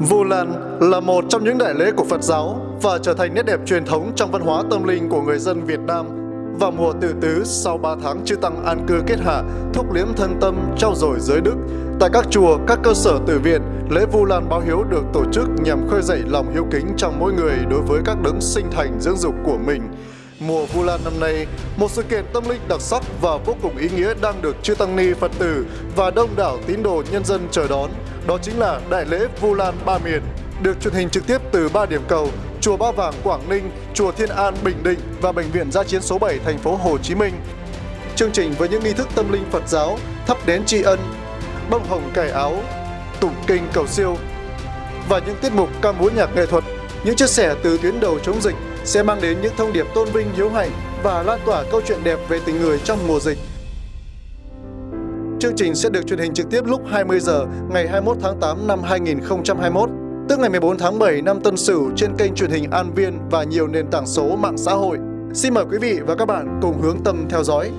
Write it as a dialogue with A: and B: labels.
A: Vu Lan là một trong những đại lễ của Phật giáo và trở thành nét đẹp truyền thống trong văn hóa tâm linh của người dân Việt Nam. Vào mùa tử tứ, sau 3 tháng chư tăng an cư kết hạ, thúc liếm thân tâm, trao dồi giới đức, tại các chùa, các cơ sở tử viện, lễ Vu Lan báo hiếu được tổ chức nhằm khơi dậy lòng hiếu kính trong mỗi người đối với các đấng sinh thành dưỡng dục của mình. Mùa Vu Lan năm nay, một sự kiện tâm linh đặc sắc và vô cùng ý nghĩa đang được chư tăng ni Phật tử và đông đảo tín đồ nhân dân chờ đón. Đó chính là Đại lễ Vu Lan Ba Miền, được truyền hình trực tiếp từ ba điểm cầu Chùa Ba Vàng Quảng Ninh, Chùa Thiên An Bình Định và Bệnh viện Gia chiến số 7 thành phố Hồ Chí Minh. Chương trình với những nghi thức tâm linh Phật giáo, thắp đén tri ân, bông hồng cải áo, tụng kinh cầu siêu và những tiết mục ca múa nhạc nghệ thuật, những chia sẻ từ tuyến đầu chống dịch sẽ mang đến những thông điệp tôn vinh hiếu hạnh và lan tỏa câu chuyện đẹp về tình người trong mùa dịch. Chương trình sẽ được truyền hình trực tiếp lúc 20 giờ ngày 21 tháng 8 năm 2021, tức ngày 14 tháng 7 năm Tân Sửu trên kênh truyền hình An Viên và nhiều nền tảng số mạng xã hội. Xin mời quý vị và các bạn cùng hướng tâm theo dõi.